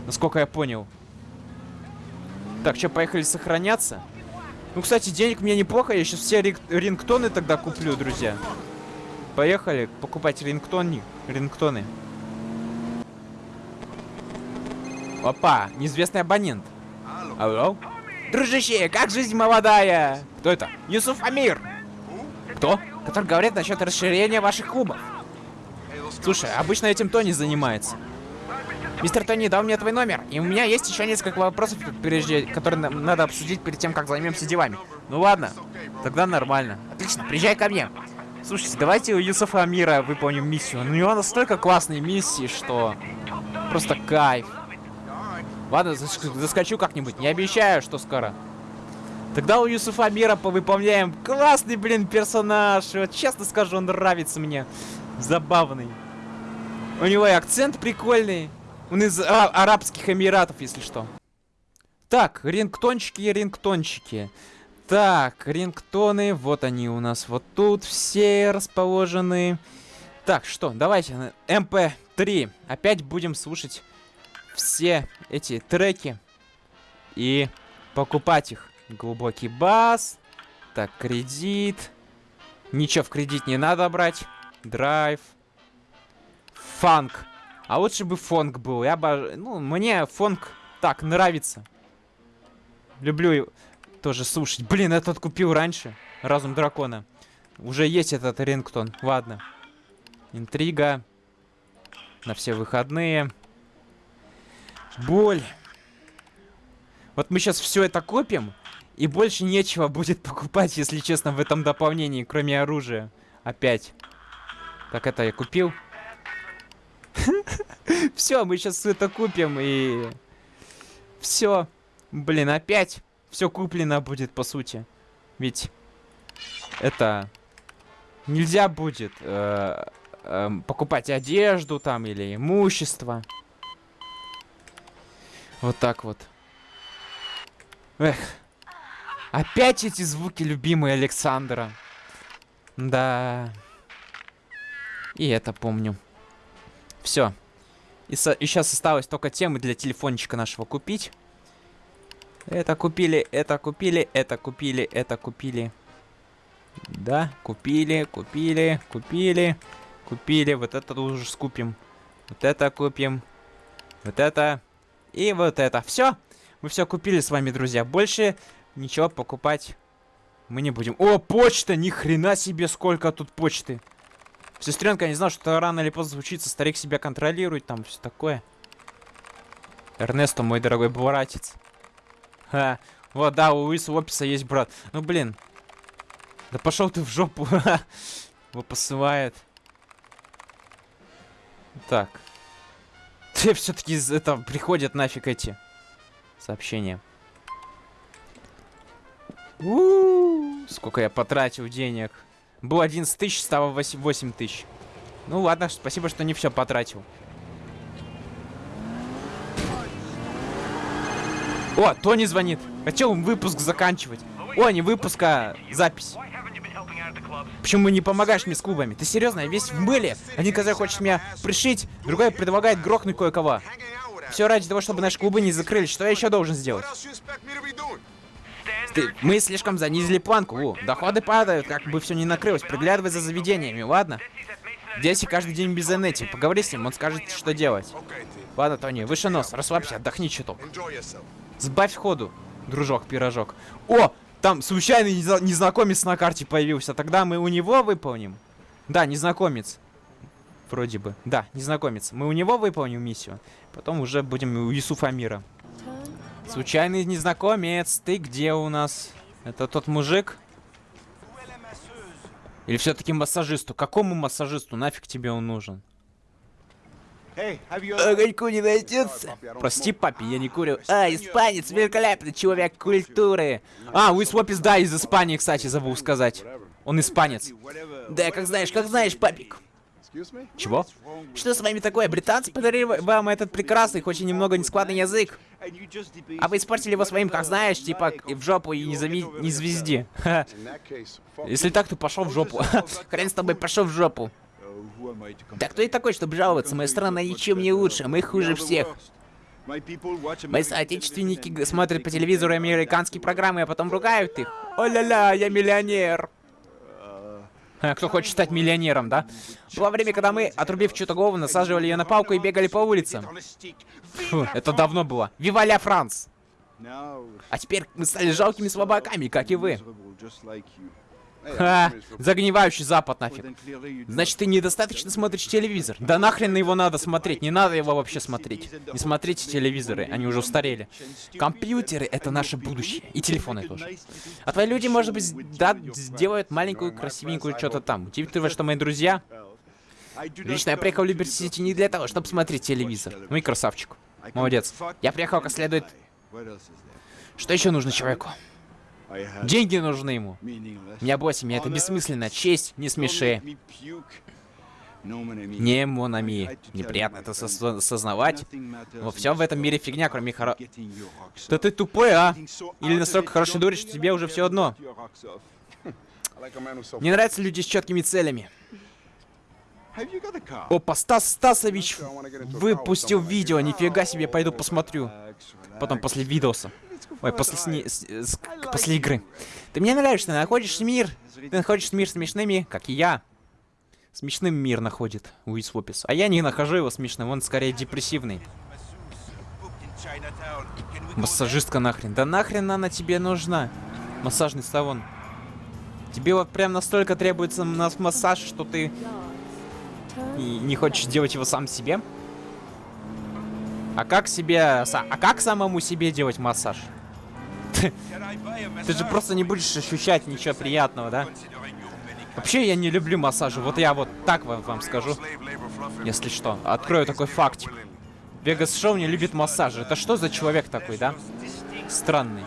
Насколько я понял. Так, что, поехали сохраняться? Ну, кстати, денег мне неплохо. Я сейчас все рингтоны тогда куплю, друзья. Поехали покупать рингтоны. рингтоны. Опа, неизвестный абонент. Алло? Дружище, как жизнь молодая? Кто это? Юсуф Амир. Кто? Который говорит насчет расширения ваших клубов. Слушай, обычно этим Тони занимается. Мистер Тони дал мне твой номер, и у меня есть еще несколько вопросов, прежде, которые нам надо обсудить перед тем, как займемся делами. Ну ладно, тогда нормально. Отлично, приезжай ко мне. Слушайте, давайте у Юсуфа Амира выполним миссию. Ну, У него настолько классные миссии, что просто кайф. Ладно, зас- заскочу как-нибудь. Не обещаю, что скоро. Тогда у Юсуфа Амира повыполняем. Классный, блин, персонаж. Вот честно скажу, он нравится мне. Забавный. У него и акцент прикольный. Он из а- Арабских Эмиратов, если что. Так, рингтончики и рингтончики. Так, рингтоны, вот они у нас вот тут все расположены. Так, что, давайте на MP3. Опять будем слушать все эти треки и покупать их. Глубокий бас. Так, кредит. Ничего в кредит не надо брать. Drive. Funk. А лучше бы фонг был. Я бы... Ну, мне фонг так нравится. Люблю его тоже слушать. Блин, этот купил раньше. Разум дракона. Уже есть этот рингтон. Ладно. Интрига. На все выходные. Боль. Вот мы сейчас все это купим. И больше нечего будет покупать, если честно, в этом дополнении, кроме оружия. Опять. Так, это я купил. Все, мы сейчас это купим и... Все. Блин, опять все куплено будет, по сути. Ведь это... Нельзя будет э, эм, покупать одежду там или имущество. Вот так вот. Эх. Опять эти звуки любимые Александра. Да. И это помню. Все. И, и сейчас осталось только темы для телефончика нашего купить. Это купили, это купили, это купили, это купили. Да, купили, купили, купили, купили. Вот это уже скупим. Вот это купим. Вот это. И вот это. Все. Мы все купили с вами, друзья. Больше ничего покупать мы не будем. О, почта! Ни хрена себе, сколько тут почты. Сестренка, не знал, что рано или поздно случится. Старик себя контролирует, там все такое. Эрнесто, мой дорогой братец. Ха. Вот, да, у Луиса Лопеса есть брат. Ну, блин. Да пошел ты в жопу. Его посылает. Так. Ты все-таки это приходят нафиг эти сообщения. У-у-у, Сколько я потратил денег. Было 11 тысяч, стало 8 8 тысяч. Ну ладно, спасибо, что не все потратил. О, Тони звонит. Хотел выпуск заканчивать. О, не выпуск, а запись. Почему не помогаешь мне с клубами? Ты серьезно? Я весь в мыле. Один казах хочет меня пришить, другой предлагает грохнуть кое-кого. Все ради того, чтобы наши клубы не закрылись. Что я еще должен сделать? Ты- мы слишком занизили планку. Во, доходы падают, как бы все не накрылось. Приглядывай за заведениями, ладно? Дети каждый день без Энети. Поговори с ним, он скажет, что делать. Ладно, Тони, выше нос, расслабься, отдохни чуток. Сбавь ходу, дружок-пирожок. О, там случайный незна- незнакомец на карте появился. Тогда мы у него выполним. Да, незнакомец. Вроде бы. Да, незнакомец. Мы у него выполним миссию. Потом уже будем у Юсуфа Мира. Случайный незнакомец, ты где у нас? Это тот мужик? Или все-таки массажисту? Какому массажисту? Нафиг тебе он нужен? Огоньку не найдется. Прости, папе, я не курю. А, испанец, великолепный человек культуры. А, Уисвопис, да, из Испании, кстати, забыл сказать. Он испанец. Да, как знаешь, как знаешь, папик. Чего? Что с вами такое? Британцы подарили вам этот прекрасный, хоть и немного нескладный язык. А вы испортили его своим, как знаешь, типа и в жопу и не, зави... не звезди. Если так, то пошел в жопу. Хрен с тобой, пошел в жопу. Да кто я такой, чтобы жаловаться? Моя страна ничем не лучше, мы хуже всех. Мои соотечественники смотрят по телевизору американские программы, а потом ругают их. О-ля-ля, я миллионер. А, Кто хочет стать миллионером, да? Было время, когда мы, отрубив чью-то голову, насаживали ее на палку и бегали по улицам. Фу, это давно было. Вива ля Франс! А теперь мы стали жалкими слабаками, как и вы. Ха, with- загнивающий запад нафиг. Значит, ты недостаточно смотришь телевизор. Да нахрен его надо смотреть, не надо его вообще смотреть. Не смотрите телевизоры, они уже устарели. Компьютеры — это наше будущее. И телефоны тоже. А твои люди, может быть, да, сделают маленькую, красивенькую что-то там. Учитывая, что мои друзья... Лично я приехал в Либерти-Сити не для того, чтобы смотреть телевизор. Ну и красавчик. Молодец. Я приехал как следует... Что еще нужно человеку? Деньги нужны ему. Меня семья, это бессмысленно. Честь, не смеши. Не Монами. Неприятно это осознавать. Но все в этом мире фигня, кроме хоро... Да ты тупой, а? Или настолько хороший дурень, что тебе уже все одно. Мне нравятся люди с четкими целями. Опа, Стас Стасович выпустил видео, нифига себе, пойду посмотрю. Потом после видоса. Ой, после, сни- с- с- после игры. Ты мне нравишься, находишь мир. Ты находишь мир смешными, как и я. Смешным мир находит Уис Вопис. А я не нахожу его смешным, он скорее депрессивный. Массажистка нахрен. Да нахрен она тебе нужна? Массажный салон. Тебе вот прям настолько требуется нас массаж, что ты и не хочешь делать его сам себе? А как себе... А как самому себе делать массаж? Ты же просто не будешь ощущать ничего приятного, да? Вообще я не люблю массажи. Вот я вот так вам, вам скажу, если что. Открою такой фактик. Вегас Шоу не любит массажи. Это что за человек такой, да? Странный.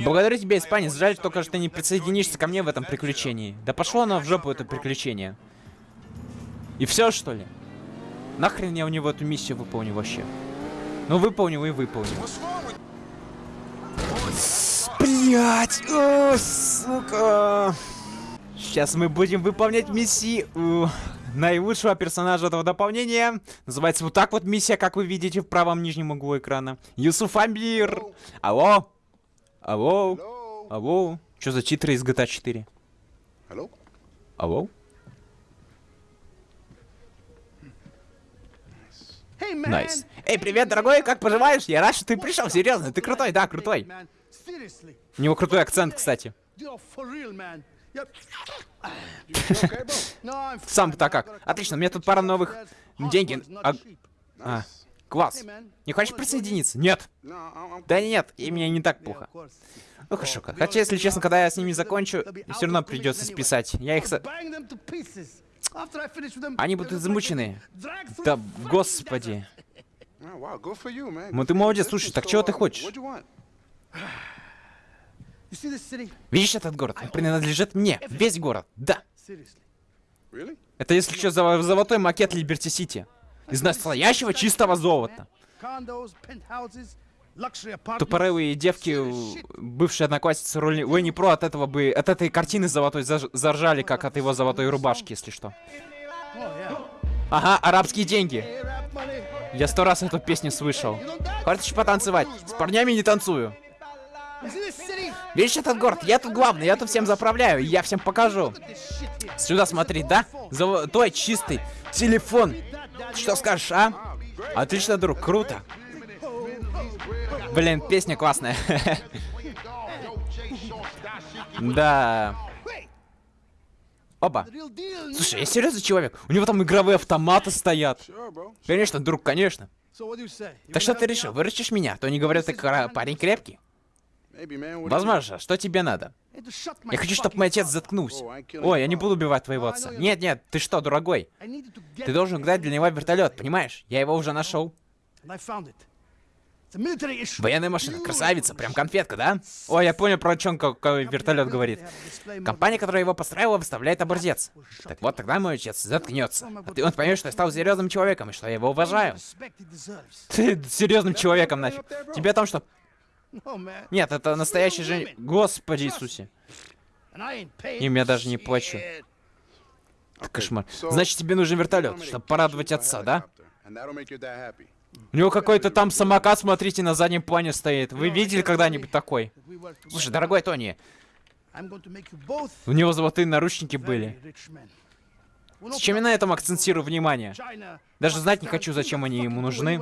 Благодарю тебя, испанец. Жаль только, что ты не присоединишься ко мне в этом приключении. Да пошло оно в жопу, это приключение. И все, что ли? Нахрен я у него эту миссию выполню вообще? Ну, выполню и with Блять, о, сука. Сейчас мы будем выполнять миссию наилучшего персонажа этого дополнения. Называется вот так вот миссия, как вы видите в правом нижнем углу экрана. Юсуф Амбир. Алло? Алло? Алло? Что за титры из GTA 4? Hello? Алло? Nice. Эй, привет, дорогой, как поживаешь? Я рад, что ты пришел, серьезно, ты крутой, да, крутой. У него крутой акцент, кстати. Сам-то как? Отлично, у меня тут пара новых деньги. А, а, класс. Не хочешь присоединиться? Нет. Да нет, и мне не так плохо. Ну хорошо, хотя, если честно, когда я с ними закончу, все равно придется списать. Я их... Они будут измучены. Да, господи. Oh, wow, good for you, man. Ну ты молодец, слушай, так чего ты хочешь? Видишь этот город? Он принадлежит мне. Весь город. Да. Это, если что, золо- золотой макет Либерти Сити. Из настоящего чистого золота. Тупорылые девки, бывшие одноклассницы Уэнни Про от этого бы, от этой картины золотой заржали, как от его золотой рубашки, если что. Ага, арабские деньги. Я сто раз эту песню слышал. Хочешь потанцевать? С парнями не танцую. Видишь этот город? Я тут главный, я тут всем заправляю, я всем покажу. Сюда смотри, да? Золотой, чистый телефон. Что скажешь, а? Отлично, друг, круто. Блин, песня классная. Да. Оба. Слушай, я серьезный человек. У него там игровые автоматы стоят. Конечно, друг, конечно. Так что ты решил, выручишь меня? То не говорят, ты парень крепкий. Возможно, что тебе надо? Я хочу, чтобы мой отец заткнулся. Ой, я не буду убивать твоего отца. Нет, нет, ты что, дорогой? Ты должен гнать для него вертолет, понимаешь? Я его уже нашел. Военная машина, красавица, прям конфетка, да? Ой, я понял, про чем какой вертолет говорит. Компания, которая его построила, выставляет образец. Так вот, тогда мой отец заткнется. А ты он поймет, что я стал серьезным человеком и что я его уважаю. Ты серьезным человеком нафиг. Тебе там что? Нет, это настоящий же... Господи Иисусе. Им я даже не плачу. Okay, Кошмар. Значит, тебе нужен вертолет, чтобы порадовать отца, да? У него какой-то там самокат, смотрите, на заднем плане стоит. Вы видели когда-нибудь такой? Слушай, дорогой Тони, у него золотые наручники были. Зачем я на этом акцентирую внимание? Даже знать не хочу, зачем они ему нужны.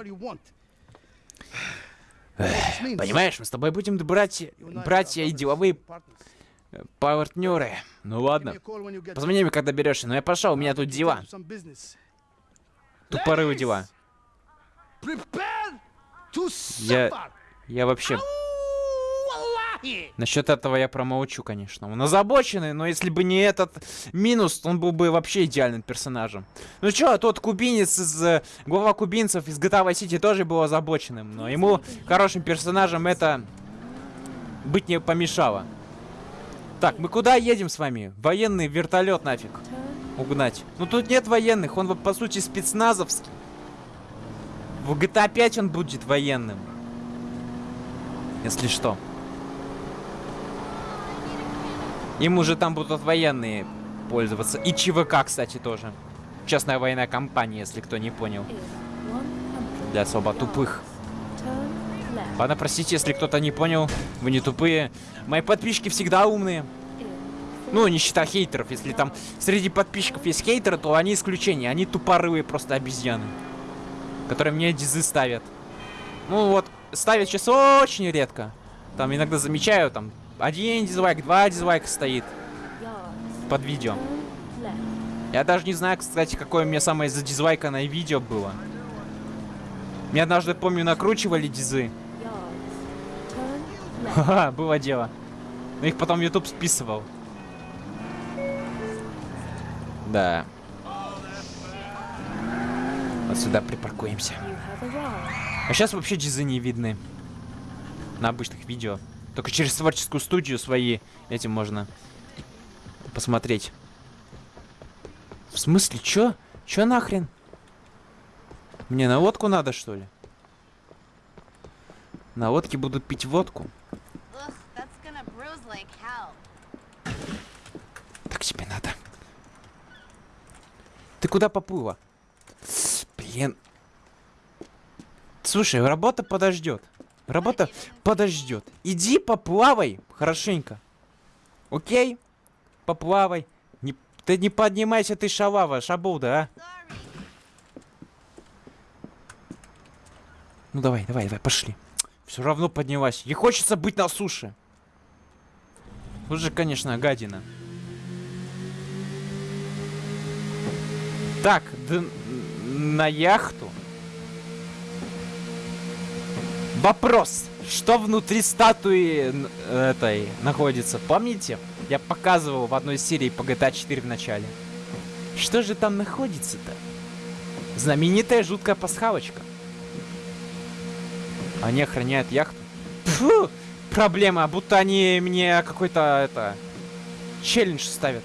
Понимаешь, мы с тобой будем братья, братья и деловые партнеры. Ну ладно. Позвони мне, когда берешься, но я пошел, у меня тут дела. Тупорывые дела. Я... Я вообще... Насчет этого я промолчу, конечно. Он озабоченный, но если бы не этот минус, он был бы вообще идеальным персонажем. Ну чё, тот кубинец из... э, Глава кубинцев из GTA Vice City тоже был озабоченным, но ему хорошим персонажем это быть не помешало. Так, мы куда едем с вами? Военный вертолет нафиг. Угнать. Ну тут нет военных, он по сути спецназовский. В GTA 5 он будет военным. Если что. Им уже там будут военные пользоваться. И ЧВК, кстати, тоже. Частная военная компания, если кто не понял. Для особо тупых. Ладно, простите, если кто-то не понял. Вы не тупые. Мои подписчики всегда умные. Ну, не считая хейтеров. Если там среди подписчиков есть хейтеры, то они исключение. Они тупорылые просто обезьяны. Которые мне дизы ставят. Ну вот, ставят сейчас очень редко. Там иногда замечаю, там, один дизлайк, два дизлайка стоит под видео. Я даже не знаю, кстати, какое у меня самое задизлайканное видео было. Мне однажды, помню, накручивали дизы. Ха-ха, было дело. Но их потом YouTube списывал. Да. Вот сюда припаркуемся. А сейчас вообще дизы не видны. На обычных видео. Только через творческую студию свои этим можно посмотреть. В смысле, чё? Чё нахрен? Мне на водку надо, что ли? На водке будут пить водку. Так тебе надо. Ты куда поплыла? Блин. Слушай, работа подождет. Работа подождет. Иди поплавай хорошенько. Окей? Поплавай. Не, ты не поднимайся, ты шалава, шабуда, а? Ну давай, давай, давай, пошли. Все равно поднялась. Ей хочется быть на суше. Тут же, конечно, гадина. Так, д- на яхту. Вопрос. Что внутри статуи этой находится? Помните? Я показывал в одной серии по GTA 4 в начале. Что же там находится-то? Знаменитая жуткая пасхалочка. Они охраняют яхту. Фу! Проблема, будто они мне какой-то это челлендж ставят.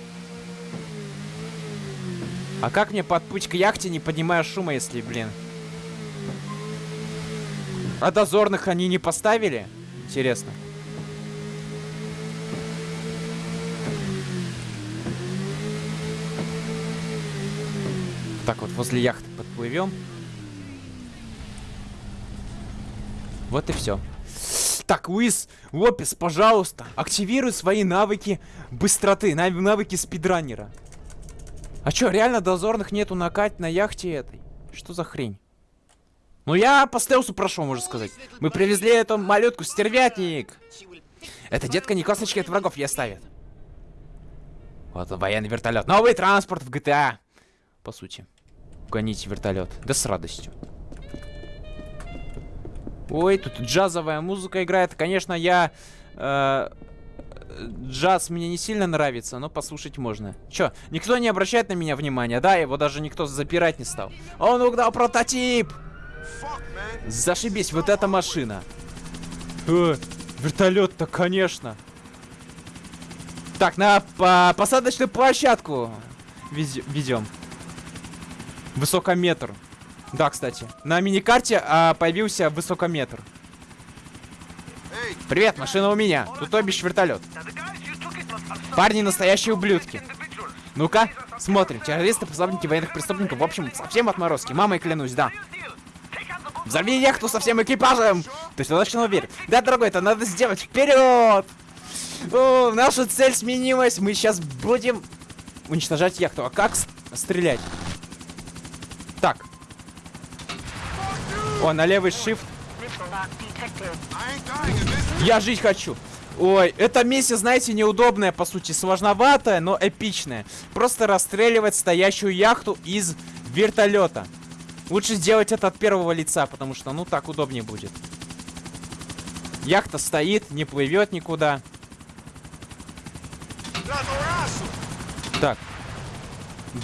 А как мне подплыть к яхте, не поднимая шума, если, блин? А дозорных они не поставили? Интересно. Так вот, возле яхты подплывем. Вот и все. Так, Уиз, Лопес, пожалуйста, активируй свои навыки быстроты, нав- навыки спидранера. А чё, реально дозорных нету на Кать на яхте этой? Что за хрень? Ну я по стелсу прошел, можно сказать. Мы привезли эту малютку, стервятник. Это детка не косточки от врагов ей оставит. Вот он, военный вертолет. Новый транспорт в GTA. По сути. Гоните вертолет. Да с радостью. Ой, тут джазовая музыка играет. Конечно, я... э, джаз мне не сильно нравится, но послушать можно. Чё, никто не обращает на меня внимания, да? Его даже никто запирать не стал. Он угнал прототип! Зашибись, вот эта машина. Э, вертолет-то, конечно. Так, на по- посадочную площадку везем. Высокометр. Да, кстати. На миникарте а, появился высокометр. Привет, машина у меня. Тут то бишь вертолет. Парни настоящие ублюдки. Ну-ка, смотрим. Террористы, пособники военных преступников. В общем, совсем отморозки. Мамой клянусь, да. Взорви яхту со всем экипажем! Ты точно уверен? Да, дорогой, это надо сделать. Вперед! О, наша цель сменилась. Мы сейчас будем уничтожать яхту. А как стрелять? Так. О, на левый shift. Я жить хочу. Ой, эта миссия, знаете, неудобная, по сути, сложноватая, но эпичная. Просто расстреливать стоящую яхту из вертолета. Лучше сделать это от первого лица, потому что, ну, так удобнее будет. Яхта стоит, не плывет никуда. Так.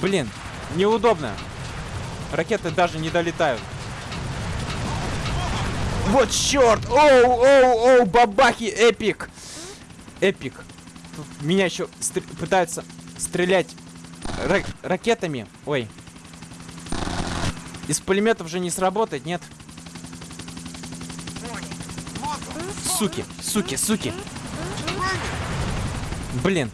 Блин, неудобно. Ракеты даже не долетают. Вот черт! Оу, оу, оу, бабахи, эпик! Эпик. Меня еще стр- пытаются стрелять ра- ракетами. Ой. Из пулеметов же не сработает, нет? Суки, суки, суки. Блин.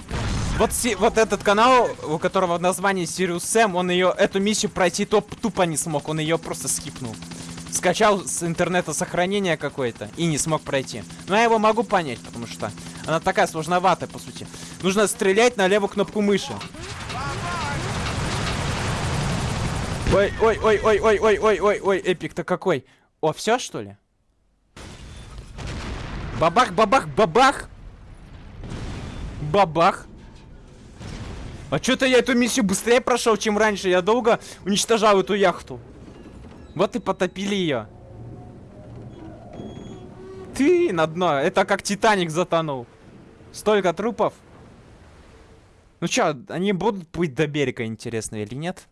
Вот, си- вот этот канал, у которого название Sirius Sam, он ее, эту миссию пройти топ тупо не смог, он ее просто скипнул. Скачал с интернета сохранение какое-то и не смог пройти. Но я его могу понять, потому что она такая сложноватая, по сути. Нужно стрелять на левую кнопку мыши. Ой, ой, ой, ой, ой, ой, ой, ой, ой, эпик-то какой. О, все что ли? Бабах, бабах, бабах. Бабах. А что-то я эту миссию быстрее прошел, чем раньше. Я долго уничтожал эту яхту. Вот и потопили ее. Ты на дно. Это как Титаник затонул. Столько трупов. Ну чё, они будут плыть до берега, интересно, или нет?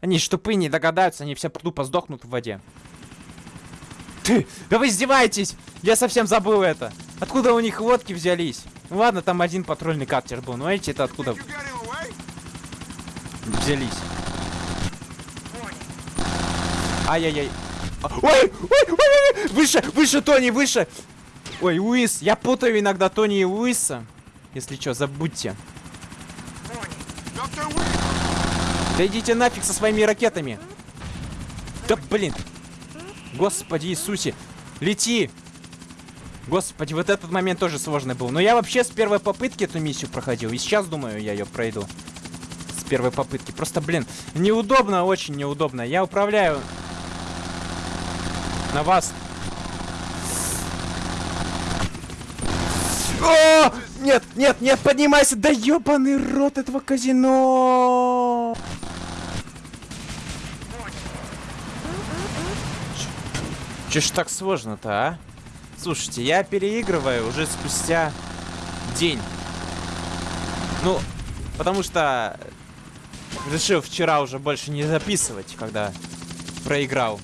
Они ж тупые, не догадаются, они все тупо сдохнут в воде. Ты, да вы издеваетесь! Я совсем забыл это. Откуда у них лодки взялись? Ну ладно, там один патрульный катер был, но эти это откуда взялись? Ай-яй-яй. Ой, ой, ой, выше, выше, Тони, выше. Ой, Уис, я путаю иногда Тони и Уиса. Если что, забудьте. Да идите нафиг со своими ракетами. Да блин. Господи Иисусе. Лети. Господи, вот этот момент тоже сложный был. Но я вообще с первой попытки эту миссию проходил. И сейчас, думаю, я ее пройду. С первой попытки. Просто, блин, неудобно, очень неудобно. Я управляю на вас. О! Нет, нет, нет, поднимайся! Да ебаный рот этого казино! Че ж так сложно-то, а? Слушайте, я переигрываю уже спустя день. Ну, потому что решил вчера уже больше не записывать, когда проиграл.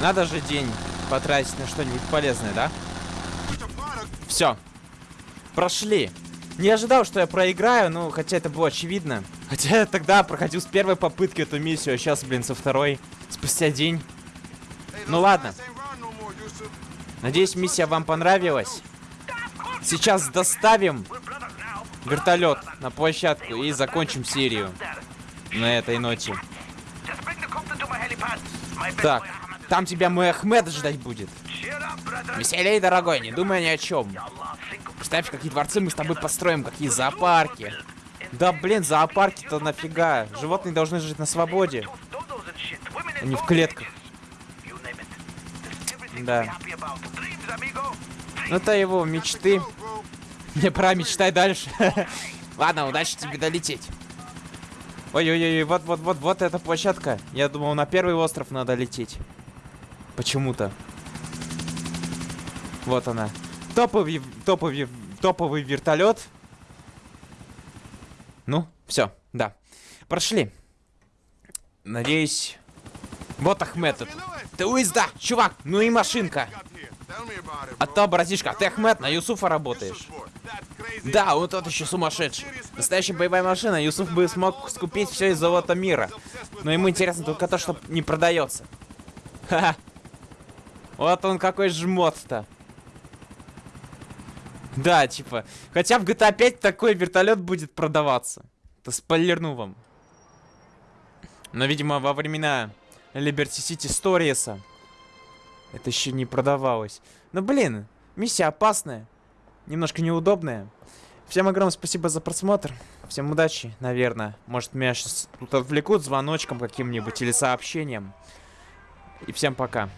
Надо же день потратить на что-нибудь полезное, да? Все. Прошли. Не ожидал, что я проиграю, ну, хотя это было очевидно. Хотя я тогда проходил с первой попытки эту миссию, а сейчас, блин, со второй. Спустя день. Ну ладно. Надеюсь, миссия вам понравилась. Сейчас доставим вертолет на площадку и закончим серию на этой ноте. Так, там тебя мой Ахмед ждать будет. Веселей, дорогой, не думай ни о чем. Представь, какие дворцы мы с тобой построим, какие зоопарки. Да, блин, зоопарки-то нафига? Животные должны жить на свободе, а не в клетках. Да. Ну, это его мечты. Не пора мечтай дальше. Ладно, удачи тебе долететь. Ой-ой-ой, вот-вот-вот, вот эта площадка. Я думал, на первый остров надо лететь. Почему-то. Вот она. Топовый, топовый, топовый вертолет. Ну, все, да. Прошли. Надеюсь. Вот Ахмед тут. Ты уезда, чувак, ну и машинка. А то, братишка, ты Ахмед, на Юсуфа работаешь. Да, он тот еще сумасшедший. Настоящая боевая машина, Юсуф бы смог скупить все из золота мира. Но ему интересно только то, что не продается. Ха-ха. Вот он какой жмот-то. Да, типа. Хотя в GTA 5 такой вертолет будет продаваться. Это спойлерну вам. Но, видимо, во времена Liberty City Stories это еще не продавалось. Но, блин, миссия опасная. Немножко неудобная. Всем огромное спасибо за просмотр. Всем удачи, наверное. Может, меня сейчас тут отвлекут звоночком каким-нибудь или сообщением. И всем пока.